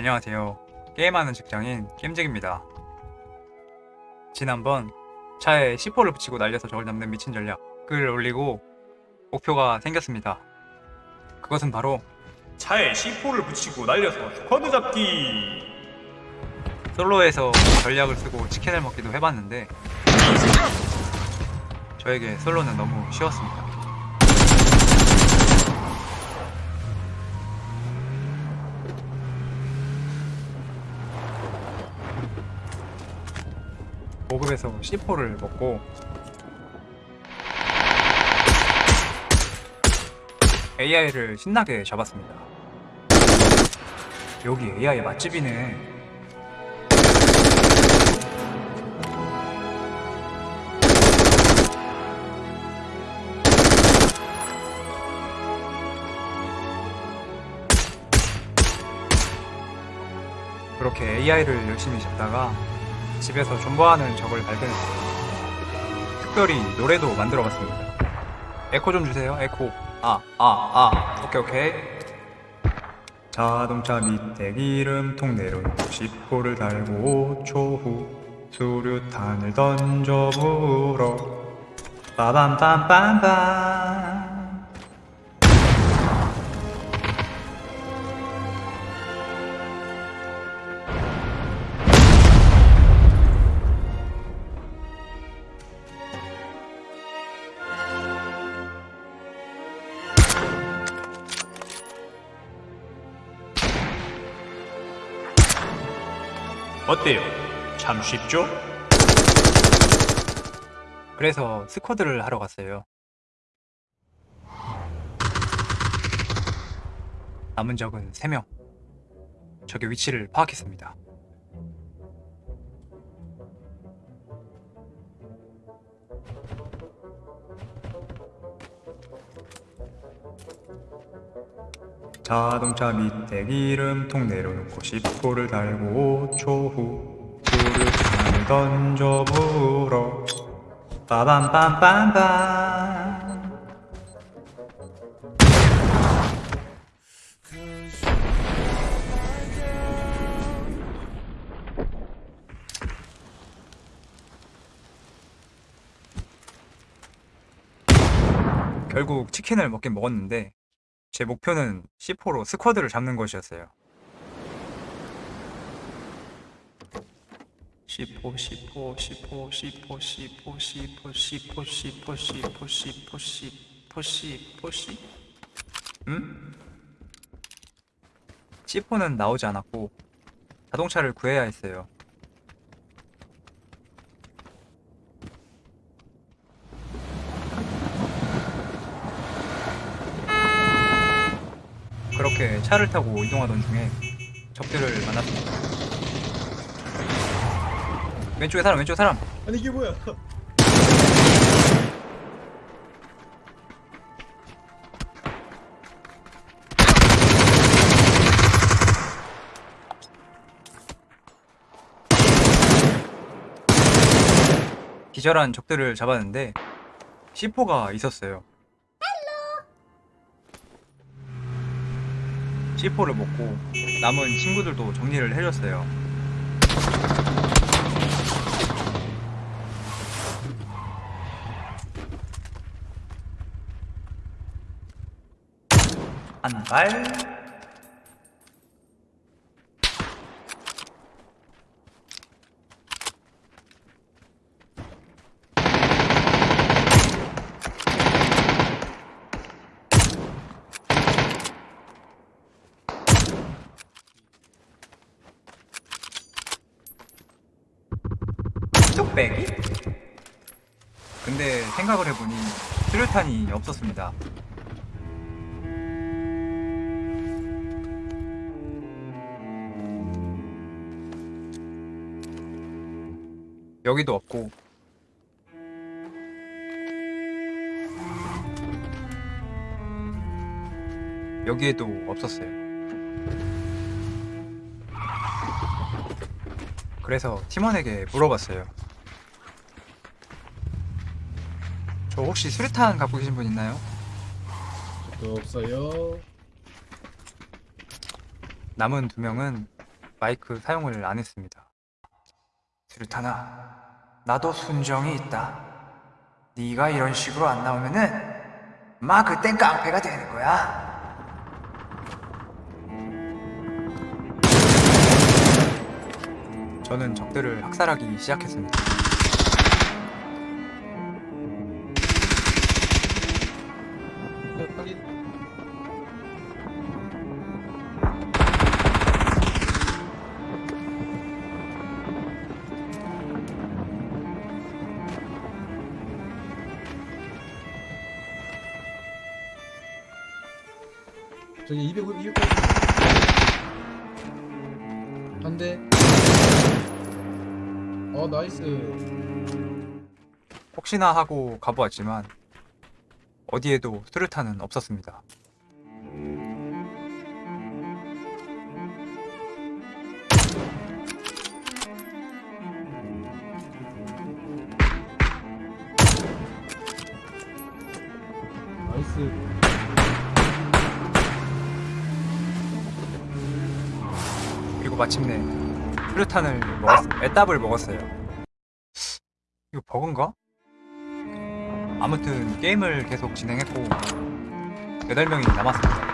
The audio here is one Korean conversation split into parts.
안녕하세요. 게임하는 직장인 게임직입니다. 지난번 차에 C4를 붙이고 날려서 적을 잡는 미친 전략을 올리고 목표가 생겼습니다. 그것은 바로 차에 C4를 붙이고 날려서 스쿼드 잡기 솔로에서 전략을 쓰고 치킨을 먹기도 해봤는데 저에게 솔로는 너무 쉬웠습니다. 보급에서 C4를 먹고 AI를 신나게 잡았습니다. 여기 AI 맛집이네. 그렇게 AI를 열심히 잡다가 집에서 존버하는 적을 발견했어요. 특별히 노래도 만들어 봤습니다. 에코 좀 주세요, 에코. 아, 아, 아. 오케이, 오케이. 자동차 밑에 기름통 내려놓고 10호를 달고 5초 후 수류탄을 던져 불어 빠밤빰빰빰 어때요? 참 쉽죠? 그래서 스쿼드를 하러 갔어요. 남은 적은 3명. 적의 위치를 파악했습니다. 자동차 밑에 기름통 내려놓고 10호를 달고 5초 후 수류탄을 던져 불어 빠밤빰빰빰. 결국 치킨을 먹긴 먹었는데 제 목표는 C4로 스쿼드를 잡는 것이었어요. C4, C4, C4, C4, C4, C4, C4, C4, C4, C4, C4, C4, C. 음? C4는 나오지 않았고 자동차를 구해야 했어요. 그렇게 차를 타고 이동하던 중에 적들을 만났습니다. 왼쪽에 사람, 왼쪽에 사람. 아니 이게 뭐야? 기절한 적들을 잡았는데 C4가 있었어요. C4를 먹고 남은 친구들도 정리를 해줬어요. 한 발. 뚝배기? 근데 생각을 해보니 수류탄이 없었습니다. 여기도 없고 여기에도 없었어요. 그래서 팀원에게 물어봤어요. 저 혹시 수류탄 갖고 계신 분 있나요? 또 없어요. 남은 두 명은 마이크 사용을 안 했습니다. 수류탄아, 나도 순정이 있다. 네가 이런 식으로 안 나오면은 마 그땐 깡패가 되는 거야. 저는 적들을 학살하기 시작했습니다. 저기 200, 200. 한 대. 어, 나이스. 혹시나 하고 가보았지만 어디에도 수류탄은 없었습니다. 나이스. 마침내 수류탄을 먹었, 애답을 먹었어요. 이거 버그인가? 아무튼 게임을 계속 진행했고 8명이 남았습니다.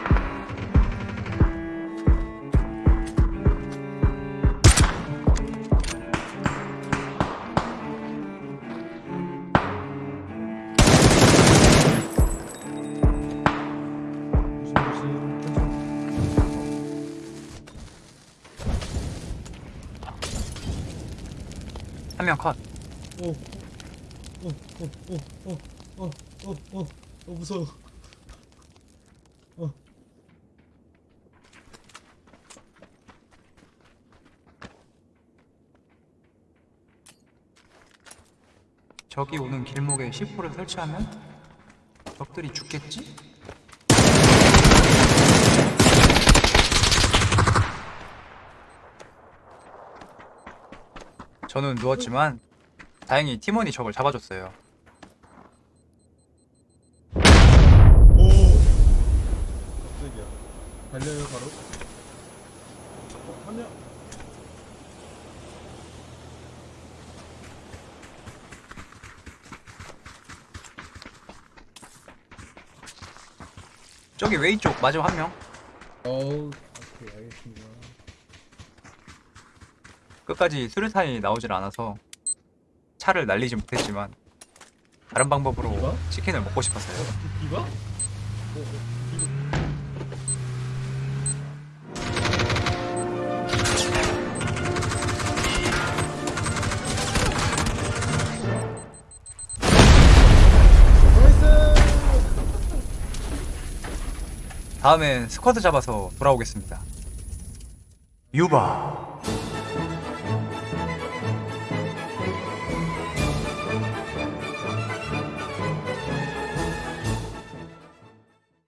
한 명 컷. 오, 오, 오, 오, 오, 오, 오, 오, 오, 오, 무서워. 어. 저기 오는 길목에 C4를 설치하면 적들이 죽겠지? 저는 누웠지만 다행히 팀원이 적을 잡아줬어요. 오. 깜짝이야. 달려요 바로. 어, 한 명. 저기 웨이 쪽 마지막 한 명. 어우, 오케이 알겠습니다. 끝까지 수류탄이 나오질 않아서 차를 날리지 못했지만 다른 방법으로 이거? 치킨을 먹고 싶었어요. Nice! 다음엔 squad 잡아서 돌아오겠습니다. 유바